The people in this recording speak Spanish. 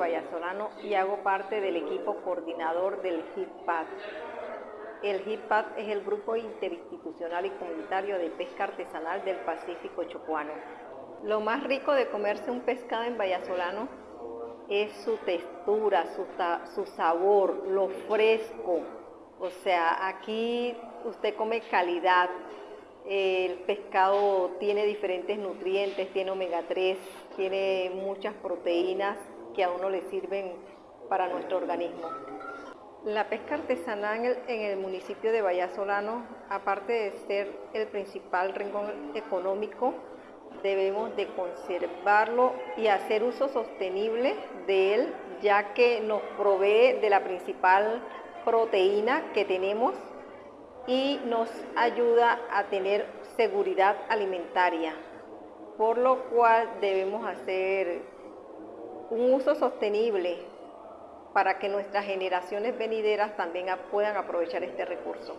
Vallasolano y hago parte del equipo coordinador del HIPAD. El HIPAD es el grupo interinstitucional y comunitario de pesca artesanal del Pacífico Chocuano. Lo más rico de comerse un pescado en Vallasolano es su textura, su, su sabor, lo fresco. O sea, aquí usted come calidad, el pescado tiene diferentes nutrientes, tiene omega 3, tiene muchas proteínas que a uno le sirven para nuestro organismo. La pesca artesanal en el, municipio de Vallasolano, aparte de ser el principal rincón económico, debemos de conservarlo y hacer uso sostenible de él, ya que nos provee de la principal proteína que tenemos y nos ayuda a tener seguridad alimentaria, por lo cual debemos hacer un uso sostenible para que nuestras generaciones venideras también puedan aprovechar este recurso.